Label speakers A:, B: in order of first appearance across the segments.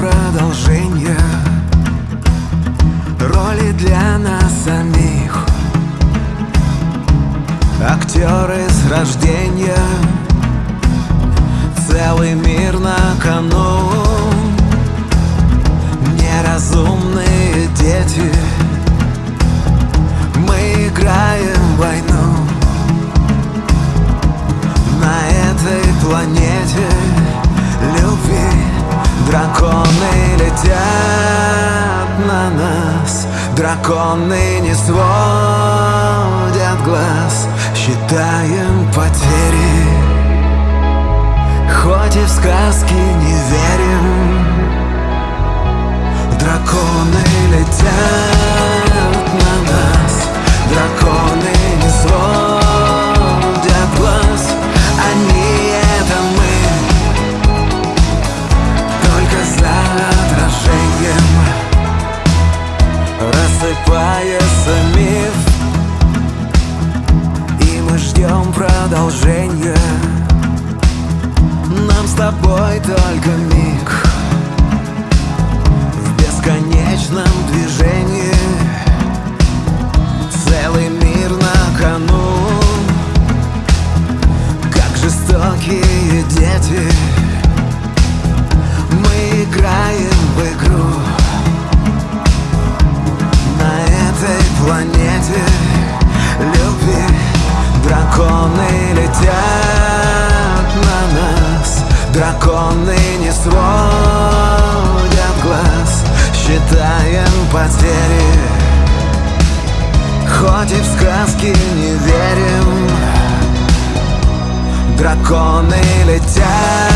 A: ждем продолжения Роли для нас самих. Актеры с рождения Целый мир на кону. Неразумные дети Мы играем войну. На этой планете Летят на нас. Драконы не сводят глаз. Считаем потери. Хоть и в сказки не верим ждем продолжения Нам с тобой только Драконы не сводят глаз Считаем потери. Хоть и в сказки не верим Драконы летят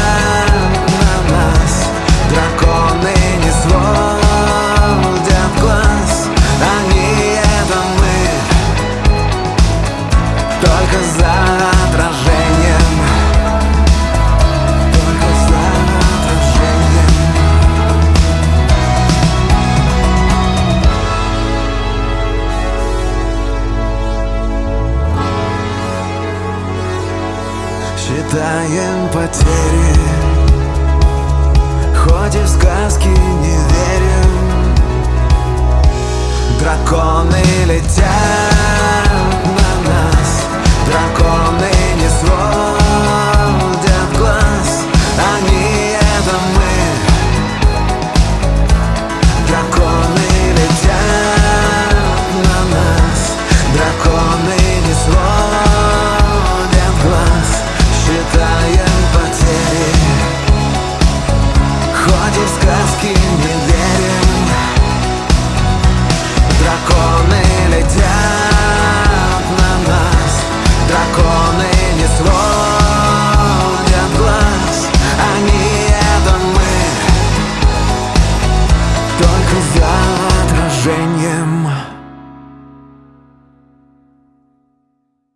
A: Считаем потери